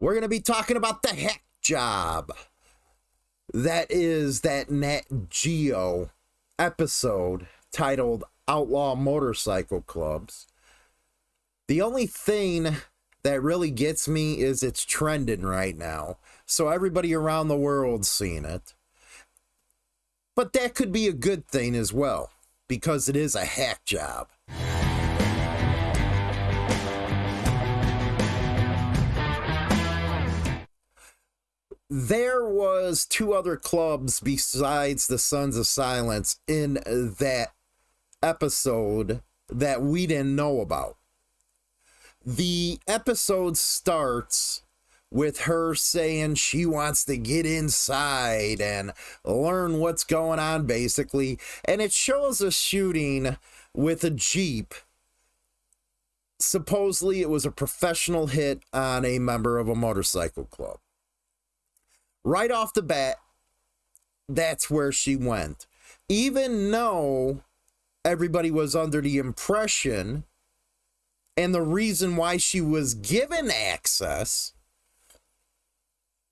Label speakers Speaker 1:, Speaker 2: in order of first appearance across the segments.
Speaker 1: we're going to be talking about the heck job. That is that Nat Geo episode titled Outlaw Motorcycle Clubs. The only thing that really gets me is it's trending right now. So everybody around the world's seeing it. But that could be a good thing as well, because it is a hack job. There was two other clubs besides the Sons of Silence in that episode that we didn't know about. The episode starts with her saying she wants to get inside and learn what's going on, basically. And it shows a shooting with a Jeep. Supposedly, it was a professional hit on a member of a motorcycle club right off the bat, that's where she went. Even though everybody was under the impression and the reason why she was given access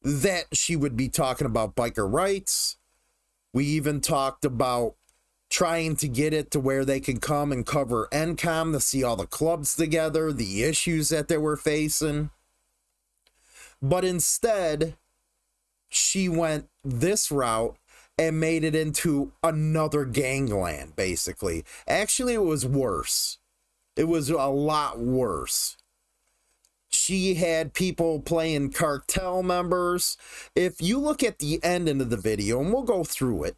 Speaker 1: that she would be talking about biker rights. We even talked about trying to get it to where they can come and cover NCOM to see all the clubs together, the issues that they were facing. But instead, she went this route and made it into another gangland, basically. Actually, it was worse. It was a lot worse. She had people playing cartel members. If you look at the end of the video, and we'll go through it,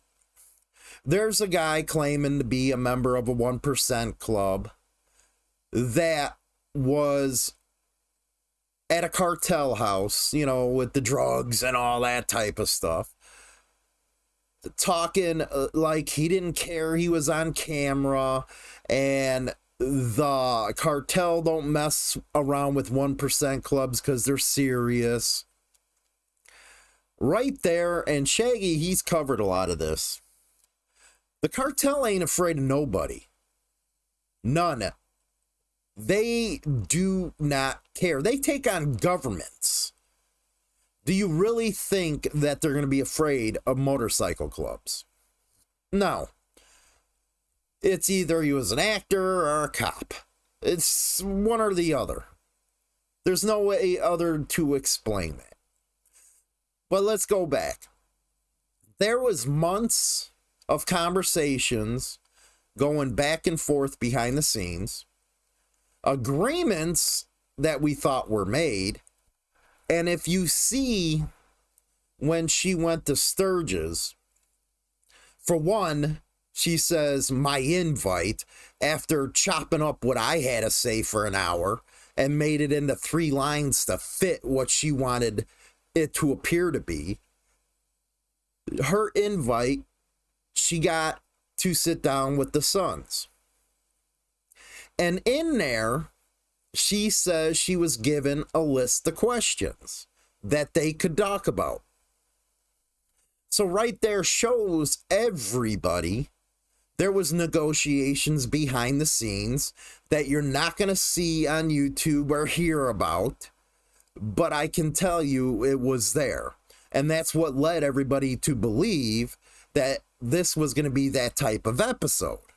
Speaker 1: there's a guy claiming to be a member of a 1% club that was at a cartel house, you know, with the drugs and all that type of stuff. Talking uh, like he didn't care he was on camera and the cartel don't mess around with 1% clubs because they're serious. Right there, and Shaggy, he's covered a lot of this. The cartel ain't afraid of nobody. None. They do not care. They take on governments. Do you really think that they're going to be afraid of motorcycle clubs? No. It's either he was an actor or a cop. It's one or the other. There's no way other to explain that. But let's go back. There was months of conversations going back and forth behind the scenes agreements that we thought were made. And if you see when she went to Sturgis, for one, she says, My invite, after chopping up what I had to say for an hour and made it into three lines to fit what she wanted it to appear to be. Her invite, she got to sit down with the sons. And in there, she says she was given a list of questions that they could talk about. So right there shows everybody there was negotiations behind the scenes that you're not going to see on YouTube or hear about, but I can tell you it was there. And that's what led everybody to believe that this was going to be that type of episode.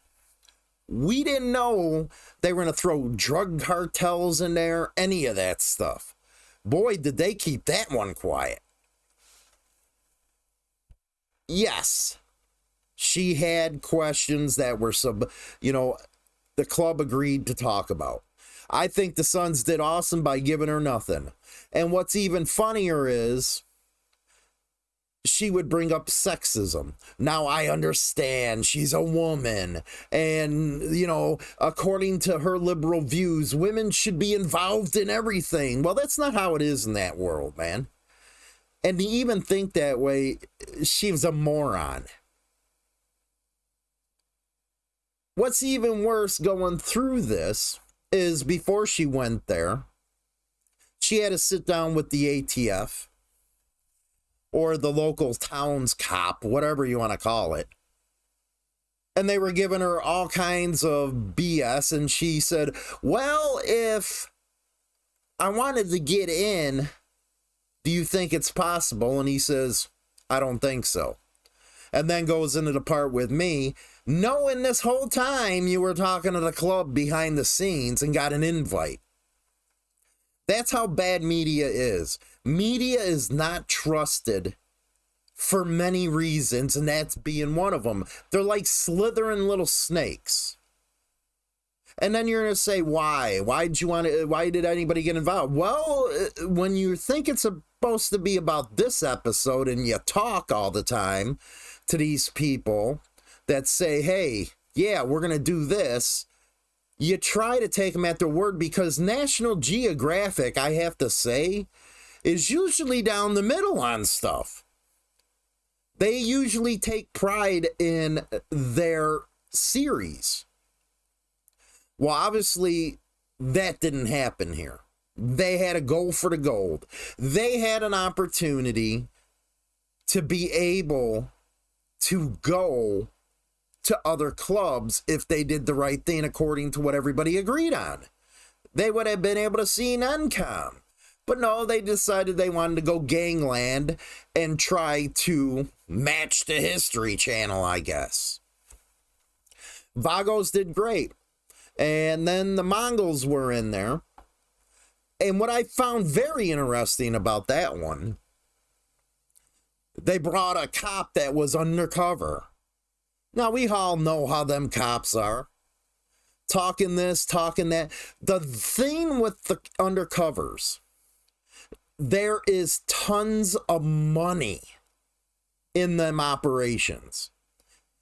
Speaker 1: We didn't know they were going to throw drug cartels in there, any of that stuff. Boy, did they keep that one quiet. Yes, she had questions that were sub, you know, the club agreed to talk about. I think the Sons did awesome by giving her nothing. And what's even funnier is she would bring up sexism. Now I understand she's a woman. And, you know, according to her liberal views, women should be involved in everything. Well, that's not how it is in that world, man. And to even think that way, she was a moron. What's even worse going through this is before she went there, she had to sit down with the ATF or the local town's cop, whatever you want to call it. And they were giving her all kinds of BS. And she said, Well, if I wanted to get in Do you think it's possible? And he says, I don't think so. And then goes into the part with me, knowing this whole time you were talking to the club behind the scenes and got an invite. That's how bad media is. Media is not trusted for many reasons, and that's being one of them. They're like slithering little snakes. And then you're going to say, why? Why did you want to, why did anybody get involved? Well, uh, when you think it's supposed to be about this episode and you talk all the time to these people that say, hey, yeah, we're going to do this, you try to take them at their word because National Geographic, I have to say, is usually down the middle on stuff. They usually take pride in their series. Well, obviously, that didn't happen here. They had a goal for the gold. They had an opportunity to be able to go to other clubs if they did the right thing according to what everybody agreed on. They would have been able to see NENCOM. But no, they decided they wanted to go gangland and try to match the History Channel, I guess. Vagos did great. And then the Mongols were in there. And what I found very interesting about that one, they brought a cop that was undercover. Now, we all know how them cops are. Talking this, talking that. The thing with the undercovers, there is tons of money in them operations.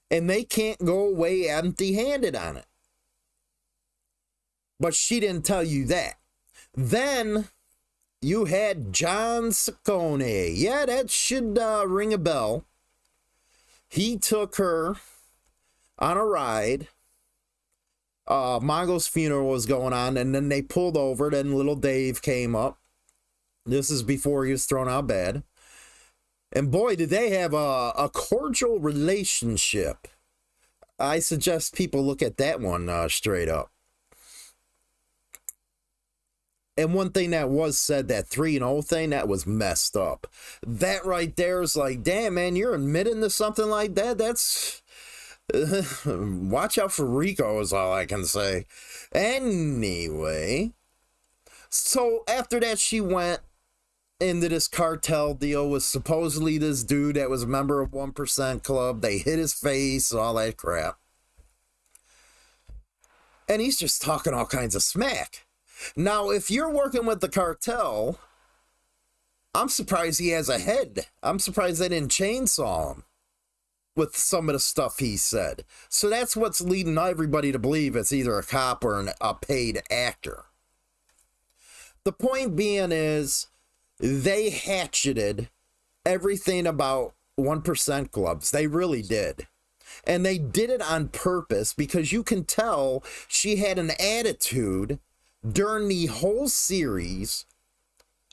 Speaker 1: And they can't go away empty handed on it. But she didn't tell you that. Then you had John Ciccone. Yeah, that should uh, ring a bell. He took her on a ride. Uh, Mongols' funeral was going on, and then they pulled over. Then little Dave came up. This is before he was thrown out bad. And boy, did they have a, a cordial relationship. I suggest people look at that one uh, straight up. And one thing that was said, that 3 and 0 thing, that was messed up. That right there is like, damn, man, you're admitting to something like that? That's. watch out for RICO, is all I can say. Anyway. So after that, she went into this cartel deal with supposedly this dude that was a member of 1% Club. They hit his face, all that crap. And he's just talking all kinds of smack. Now, if you're working with the cartel, I'm surprised he has a head. I'm surprised they didn't chainsaw him with some of the stuff he said. So that's what's leading everybody to believe it's either a cop or an, a paid actor. The point being is they hatcheted everything about 1% clubs. They really did. And they did it on purpose because you can tell she had an attitude during the whole series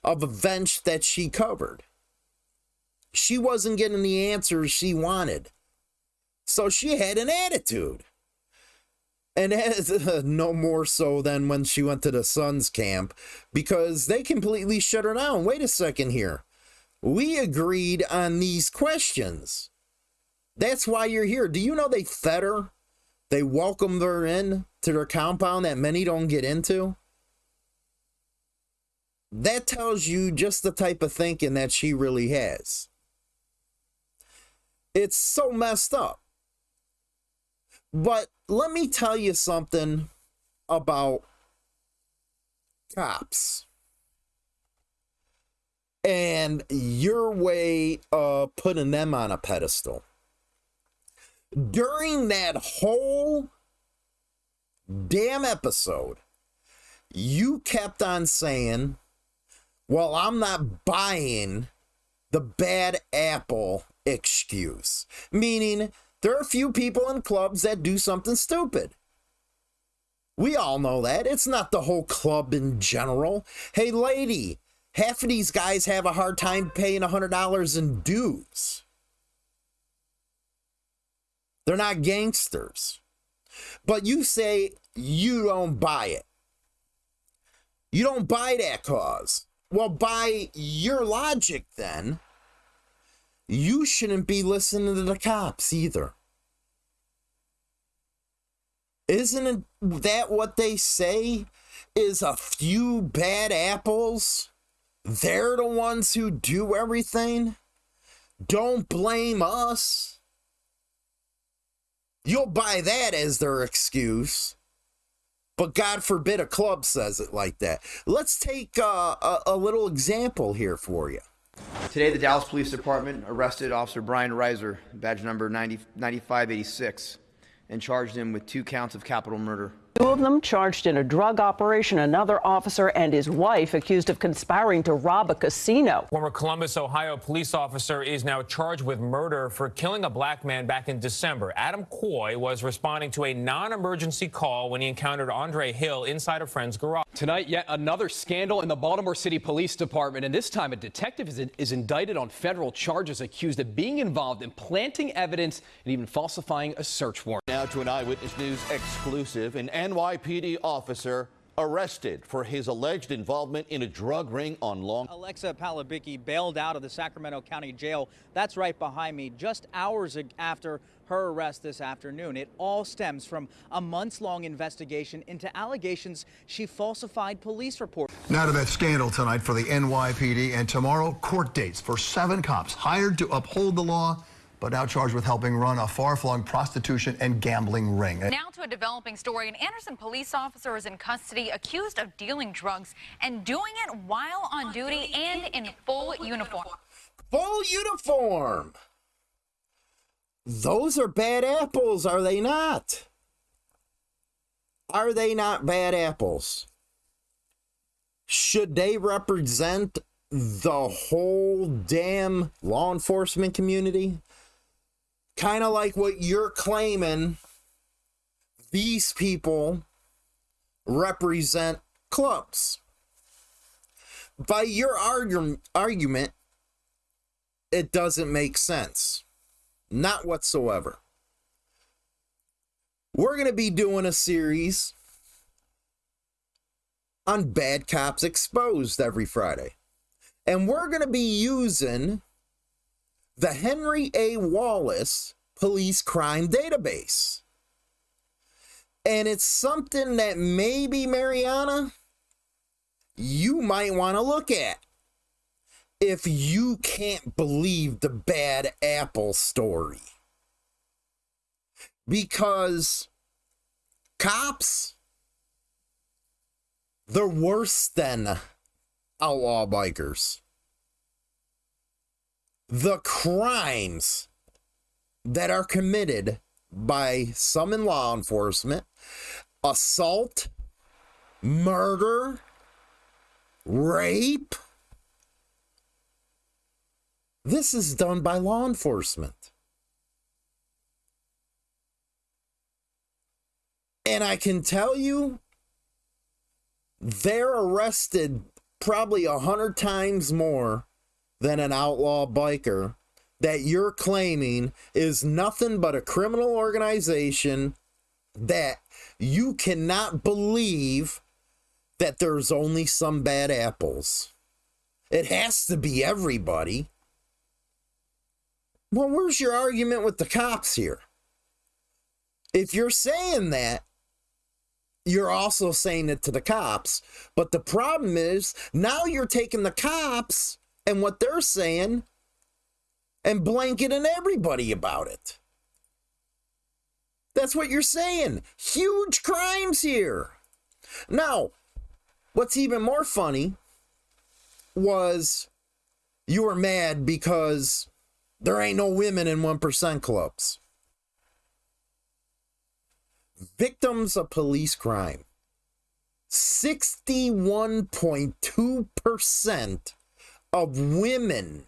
Speaker 1: of events that she covered. She wasn't getting the answers she wanted. So she had an attitude. And as, uh, no more so than when she went to the Sons camp because they completely shut her down. Wait a second here. We agreed on these questions. That's why you're here. Do you know they fed her? They welcomed her in to their compound that many don't get into? That tells you just the type of thinking that she really has. It's so messed up. But let me tell you something about cops and your way of putting them on a pedestal. During that whole damn episode, you kept on saying, Well, I'm not buying the bad apple excuse. Meaning, there are a few people in clubs that do something stupid. We all know that. It's not the whole club in general. Hey, lady, half of these guys have a hard time paying $100 in dues. They're not gangsters. But you say you don't buy it. You don't buy that cause. Well, by your logic, then, you shouldn't be listening to the cops either. Isn't it that what they say? Is a few bad apples? They're the ones who do everything? Don't blame us. You'll buy that as their excuse. But God forbid a club says it like that. Let's take uh, a, a little example here for you.
Speaker 2: Today, the Dallas Police Department arrested Officer Bryan Riser, badge number 90, 9586, and charged him with two counts of capital murder.
Speaker 3: Two of them charged in a drug operation. Another officer and his wife accused of conspiring to rob a casino.
Speaker 4: Former Columbus, Ohio police officer is now charged with murder for killing a black man back in December. Adam Coy was responding to a non-emergency call when he encountered Andre Hill inside a friend's garage.
Speaker 5: Tonight, yet another scandal in the Baltimore City Police Department, and this time a detective is, is indicted on federal charges accused of being involved in planting evidence and even falsifying a search warrant.
Speaker 6: Now to an Eyewitness News exclusive. An NYPD officer arrested for his alleged involvement in a drug ring on Long.
Speaker 7: Alexa Palabicki bailed out of the Sacramento County Jail. That's right behind me, just hours after her arrest this afternoon. It all stems from a months long investigation into allegations she falsified police reports.
Speaker 8: Now to that scandal tonight for the NYPD and tomorrow court dates for seven cops hired to uphold the law but now charged with helping run a far-flung prostitution and gambling ring.
Speaker 9: Now to a developing story. An Anderson police officer is in custody accused of dealing drugs and doing it while on duty and in full uniform.
Speaker 1: Full uniform! Those are bad apples, are they not? Are they not bad apples? Should they represent the whole damn law enforcement community? Kind of like what you're claiming these people represent clubs. By your argu- argument, it doesn't make sense. Not whatsoever. We're going to be doing a series on Bad Cops Exposed every Friday. And we're going to be using the Henry A. Wallace Police Crime Database. And it's something that maybe, Mariana, you might want to look at if you can't believe the bad apple story. Because cops, they're worse than outlaw bikers the crimes that are committed by some in law enforcement assault, murder, rape. This is done by law enforcement. And I can tell you, they're arrested probably a hundred times more than an outlaw biker that you're claiming is nothing but a criminal organization that you cannot believe that there's only some bad apples. It has to be everybody. Well, where's your argument with the cops here? If you're saying that, you're also saying it to the cops. But the problem is now you're taking the cops and what they're saying and blanketing everybody about it. That's what you're saying. Huge crimes here. Now, what's even more funny was you were mad because there ain't no women in 1% clubs. Victims of police crime. 61.2% of women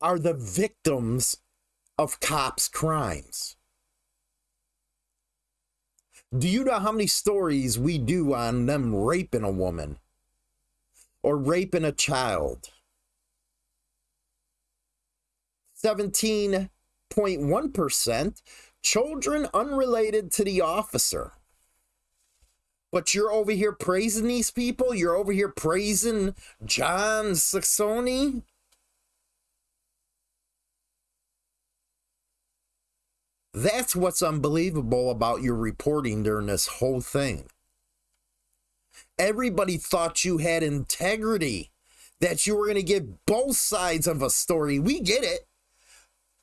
Speaker 1: are the victims of cops' crimes. Do you know how many stories we do on them raping a woman or raping a child? 17.1% children unrelated to the officer. But you're over here praising these people? You're over here praising John Ciccone? That's what's unbelievable about your reporting during this whole thing. Everybody thought you had integrity, that you were going to give both sides of a story. We get it.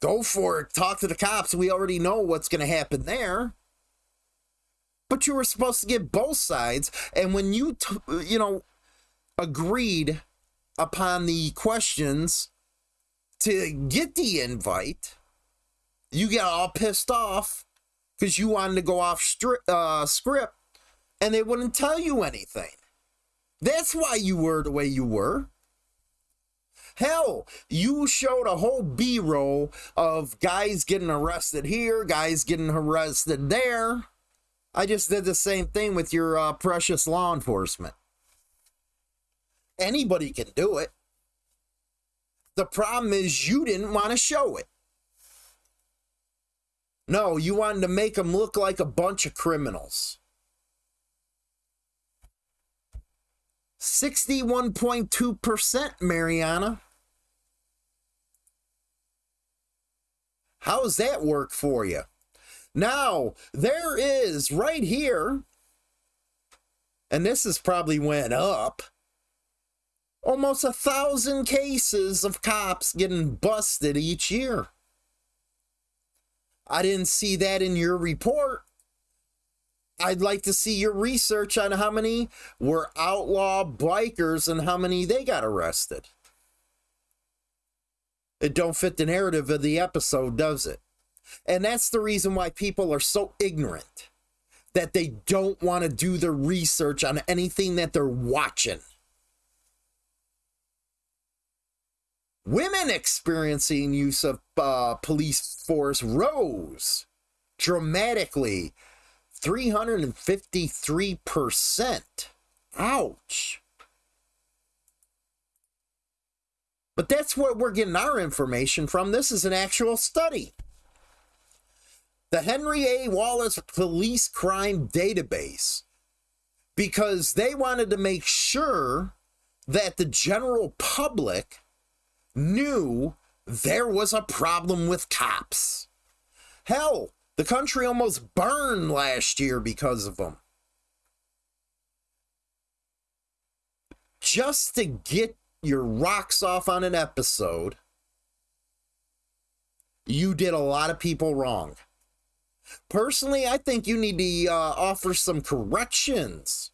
Speaker 1: Go for it. Talk to the cops. We already know what's going to happen there. But you were supposed to get both sides. And when you, you know, agreed upon the questions to get the invite, you got all pissed off because you wanted to go off stri- uh, script and they wouldn't tell you anything. That's why you were the way you were. Hell, you showed a whole B roll of guys getting arrested here, guys getting arrested there. I just did the same thing with your uh, precious law enforcement. Anybody can do it. The problem is you didn't want to show it. No, you wanted to make them look like a bunch of criminals. 61.2%, Mariana. How's that work for you? Now, there is right here, and this has probably went up, almost a thousand cases of cops getting busted each year. I didn't see that in your report. I'd like to see your research on how many were outlaw bikers and how many they got arrested. It don't fit the narrative of the episode, does it? And that's the reason why people are so ignorant that they don't want to do the research on anything that they're watching. Women experiencing use of uh, police force rose dramatically 353%. Ouch. But that's where we're getting our information from. This is an actual study. The Henry A. Wallace Police Crime Database, because they wanted to make sure that the general public knew there was a problem with cops. Hell, the country almost burned last year because of them. Just to get your rocks off on an episode, you did a lot of people wrong. Personally, I think you need to uh, offer some corrections.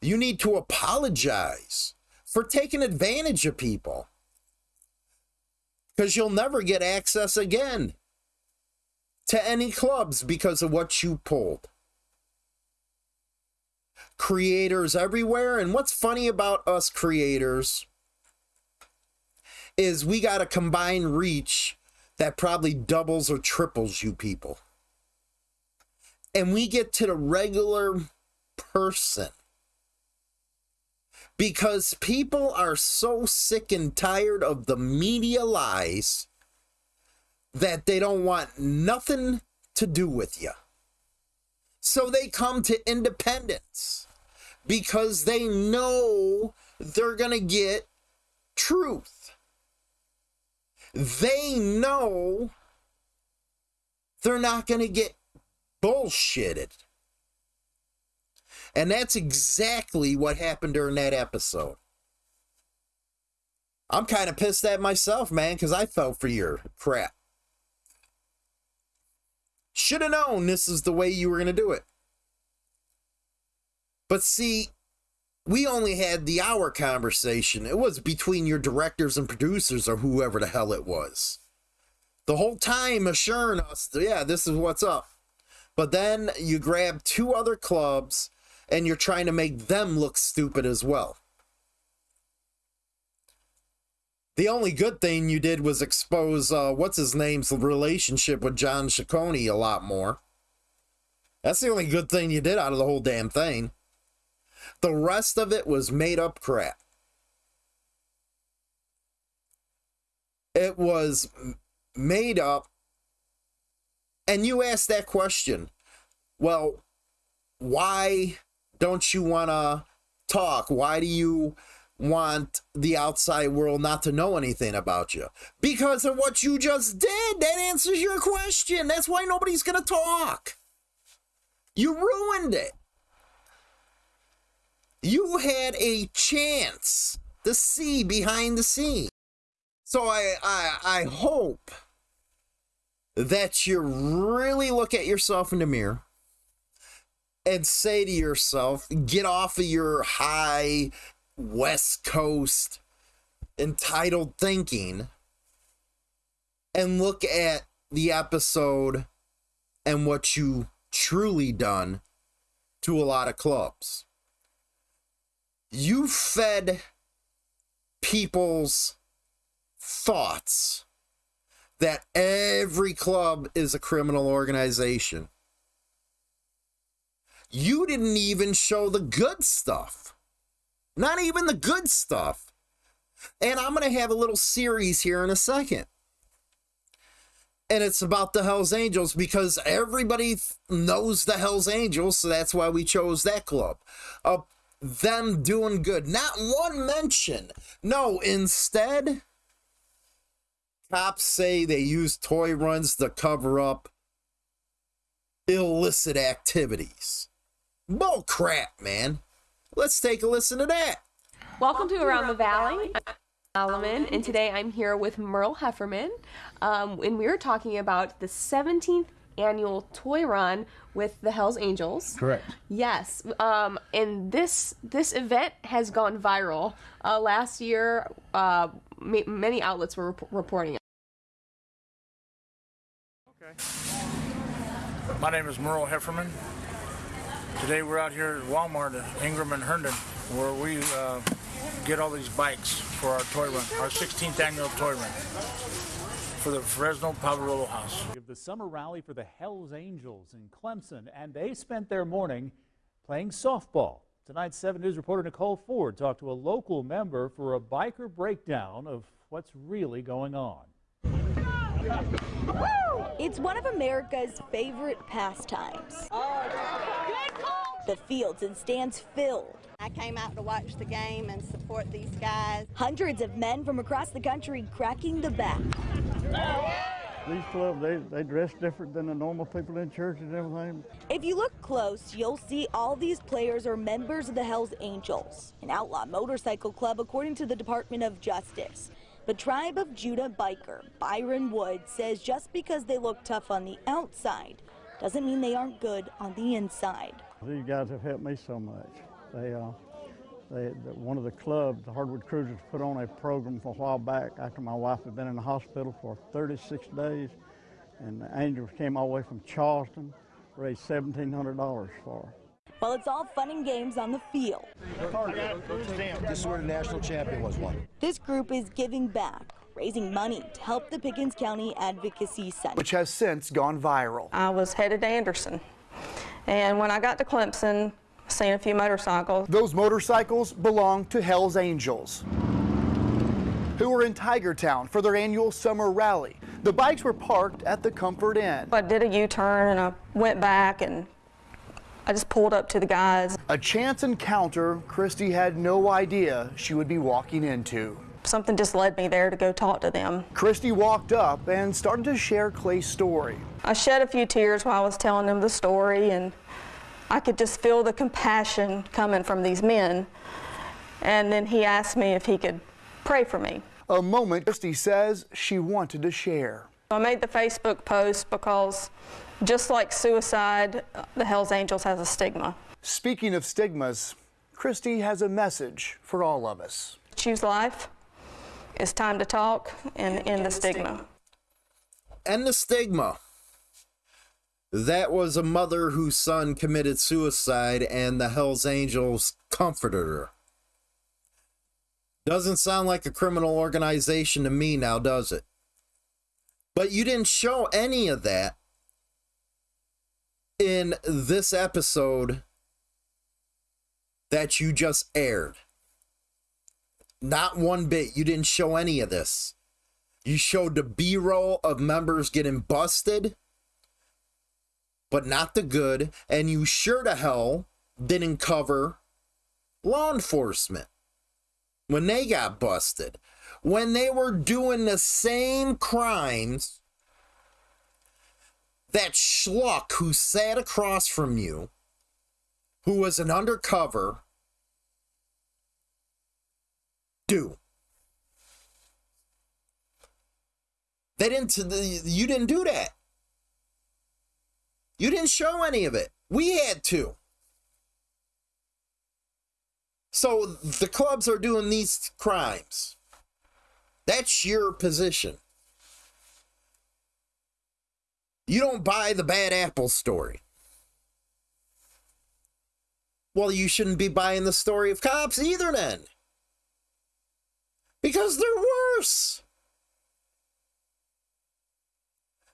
Speaker 1: You need to apologize for taking advantage of people. Because you'll never get access again to any clubs because of what you pulled. Creators everywhere. And what's funny about us creators is we got a combined reach that probably doubles or triples you people. And we get to the regular person because people are so sick and tired of the media lies that they don't want nothing to do with you. So they come to independence because they know they're going to get truth. They know they're not going to get bullshitted. And that's exactly what happened during that episode. I'm kind of pissed at myself, man, because I fell for your crap. Should have known this is the way you were going to do it. But see, we only had the hour conversation. It was between your directors and producers or whoever the hell it was. The whole time assuring us, yeah, this is what's up. But then you grab two other clubs and you're trying to make them look stupid as well. The only good thing you did was expose uh, what's his name's relationship with John Ciccone a lot more. That's the only good thing you did out of the whole damn thing. The rest of it was made up crap. It was made up. And you asked that question. Well, why don't you want to talk? Why do you want the outside world not to know anything about you? Because of what you just did. That answers your question. That's why nobody's going to talk. You ruined it. You had a chance to see behind the scenes. So I, I, I hope that you really look at yourself in the mirror and say to yourself, get off of your high West Coast entitled thinking and look at the episode and what you truly done to a lot of clubs. You fed people's thoughts that every club is a criminal organization. You didn't even show the good stuff. Not even the good stuff. And I'm going to have a little series here in a second. And it's about the Hells Angels because everybody knows the Hells Angels, so that's why we chose that club. Uh, them doing good. Not one mention. No, instead, cops say they use toy runs to cover up illicit activities. Bull crap, man. Let's take a listen to that.
Speaker 10: Welcome to Around the Valley. I'm Solomon, and today I'm here with Merle Hefferman, um, and we are talking about the 17th annual toy run with the Hell's Angels.
Speaker 11: Correct.
Speaker 10: Yes, um, and this this event has gone viral. Uh, last year, uh, ma- many outlets were rep- reporting it. Okay.
Speaker 11: My name is Merle Hefferman. Today we're out here at Walmart at Ingram and Herndon where we uh, get all these bikes for our toy run, our 16th annual toy run for the Fresno Pavarolo House.
Speaker 12: Give the summer rally for the Hells Angels in Clemson, and they spent their morning playing softball. Tonight's 7 News reporter Nicole Ford talked to a local member for a biker breakdown of what's really going on.
Speaker 13: It's one of America's favorite pastimes. The fields and stands filled.
Speaker 14: I came out to watch the game and support these guys.
Speaker 13: Hundreds of men from across the country cracking the back.
Speaker 15: These clubs, they, they dress different than the normal people in church and everything.
Speaker 13: If you look close, you'll see all these players are members of the Hells Angels, an outlaw motorcycle club according to the Department of Justice. But Tribe of Judah biker Byron Wood says just because they look tough on the outside doesn't mean they aren't good on the inside.
Speaker 15: These guys have helped me so much. They, uh, they, the, one of the clubs, the Hardwood Cruisers, put on a program for a while back after my wife had been in the hospital for 36 days, and the Angels came all the way from Charleston, raised $1,700 for her.
Speaker 13: Well, it's all fun and games on the field,
Speaker 16: This is where the national champion was won.
Speaker 13: this group is giving back, raising money to help the Pickens County Advocacy Center.
Speaker 17: which has since gone viral.
Speaker 18: I was headed to Anderson. And when I got to Clemson, seen a few motorcycles.
Speaker 17: Those motorcycles belong to Hell's Angels, who were in Tigertown for their annual summer rally. The bikes were parked at the Comfort Inn.
Speaker 18: I did a U-turn and I went back and I just pulled up to the guys.
Speaker 17: A chance encounter Christy had no idea she would be walking into.
Speaker 18: Something just led me there to go talk to them.
Speaker 17: Christy walked up and started to share Clay's story.
Speaker 18: I shed a few tears while I was telling them the story and I could just feel the compassion coming from these men. And then he asked me if he could pray for me.
Speaker 17: A moment Christy says she wanted to share.
Speaker 18: I made the Facebook post because just like suicide, the Hells Angels has a stigma.
Speaker 17: Speaking of stigmas, Christy has a message for all of us.
Speaker 18: Choose life. It's time to talk and end the stigma.
Speaker 1: End the stigma. That was a mother whose son committed suicide and the Hells Angels comforted her. Doesn't sound like a criminal organization to me now, does it? But you didn't show any of that in this episode that you just aired. Not one bit. You didn't show any of this. You showed the B roll of members getting busted but not the good, and you sure to hell didn't cover law enforcement when they got busted, when they were doing the same crimes that schluck who sat across from you, who was an undercover, do. They didn't, you didn't do that. You didn't show any of it. We had to. So the clubs are doing these crimes. That's your position. You don't buy the bad apple story. Well, you shouldn't be buying the story of cops either, then. Because they're worse.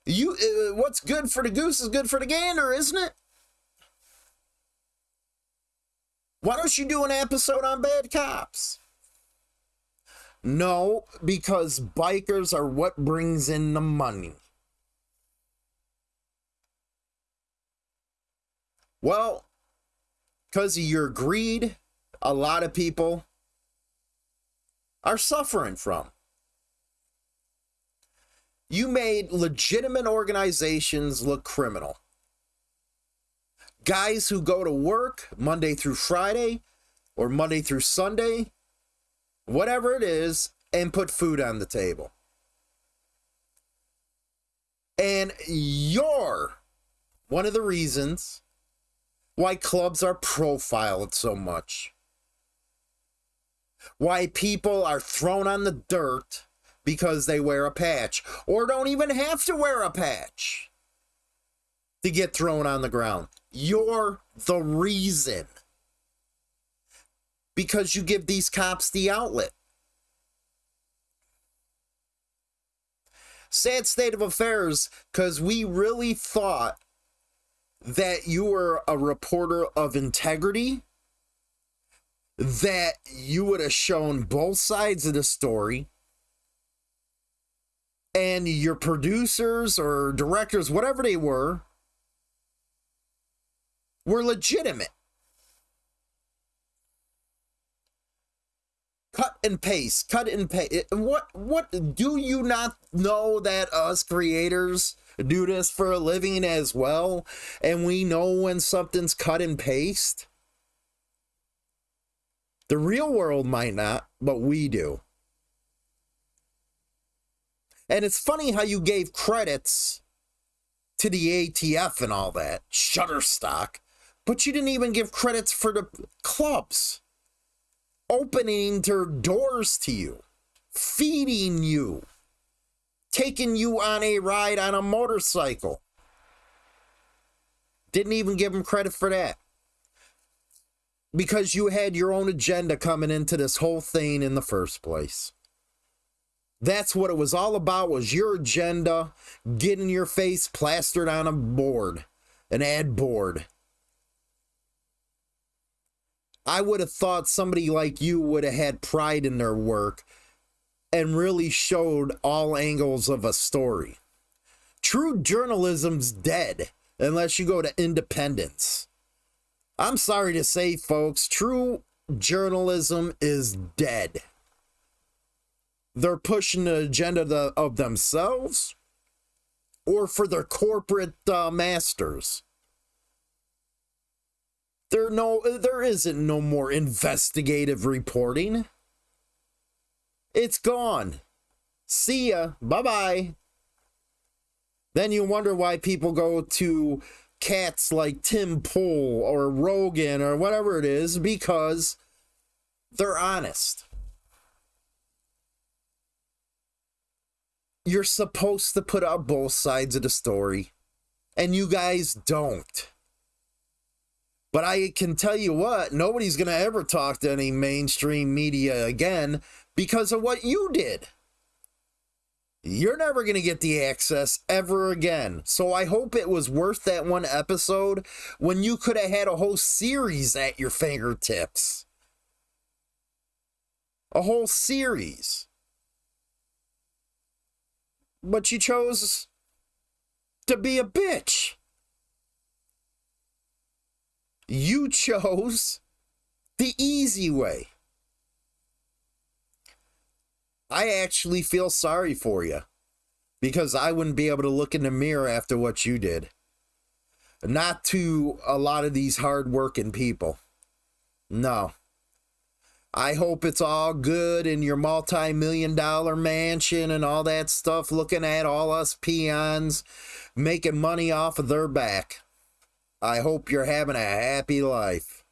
Speaker 1: You, uh, what's good for the goose is good for the gander, isn't it? Why don't you do an episode on bad cops? No, because bikers are what brings in the money. Well, because of your greed, a lot of people are suffering from. You made legitimate organizations look criminal. Guys who go to work Monday through Friday or Monday through Sunday, whatever it is, and put food on the table. And you're one of the reasons why clubs are profiled so much. Why people are thrown on the dirt because they wear a patch or don't even have to wear a patch to get thrown on the ground. You're the reason. Because you give these cops the outlet. Sad state of affairs because we really thought that you were a reporter of integrity, that you would have shown both sides of the story, and your producers or directors, whatever they were, were legitimate. Cut and paste, cut and paste. What what do you not know that us creators do this for a living as well and we know when something's cut and paste? The real world might not, but we do. And it's funny how you gave credits to the ATF and all that, Shutterstock, but you didn't even give credits for the clubs opening their doors to you, feeding you, taking you on a ride on a motorcycle. Didn't even give them credit for that. Because you had your own agenda coming into this whole thing in the first place. That's what it was all about was your agenda getting your face plastered on a board, an ad board. I would have thought somebody like you would have had pride in their work and really showed all angles of a story. True journalism's dead unless you go to independence. I'm sorry to say, folks, true journalism is dead. They're pushing the agenda of themselves or for their corporate uh, masters. There no there isn't no more investigative reporting. It's gone. See ya. Bye-bye. Then you wonder why people go to cats like Tim Pool or Rogan or whatever it is because they're honest. You're supposed to put out both sides of the story, and you guys don't. But I can tell you what, nobody's going to ever talk to any mainstream media again because of what you did. You're never going to get the access ever again. So I hope it was worth that one episode when you could have had a whole series at your fingertips. A whole series. But you chose to be a bitch. You chose the easy way. I actually feel sorry for you because I wouldn't be able to look in the mirror after what you did. Not to a lot of these hardworking people. No. I hope it's all good in your multi million dollar mansion and all that stuff, looking at all us peons making money off of their back. I hope you're having a happy life.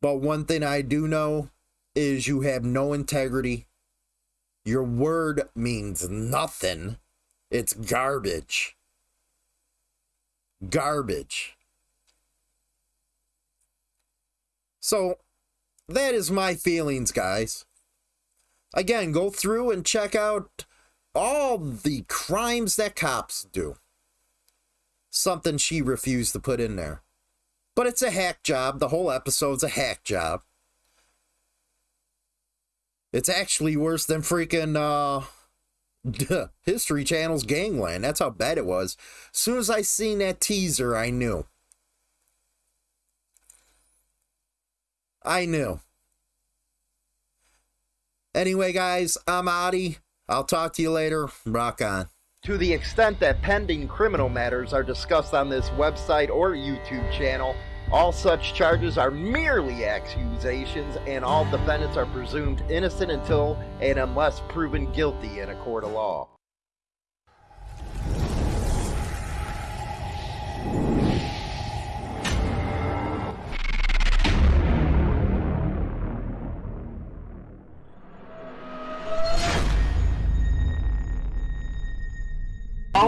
Speaker 1: But one thing I do know is you have no integrity. Your word means nothing. It's garbage. Garbage. So, that is my feelings, guys. Again, go through and check out all the crimes that cops do. Something she refused to put in there. But it's a hack job. The whole episode's a hack job. It's actually worse than freaking uh History Channel's Gangland. That's how bad it was. As soon as I seen that teaser, I knew. I knew. Anyway, guys, I'm Adi. I'll talk to you later. Rock on. To the extent that pending criminal matters are discussed on this website or YouTube channel, all such charges are merely accusations, and all defendants are presumed innocent until and unless proven guilty in a court of law.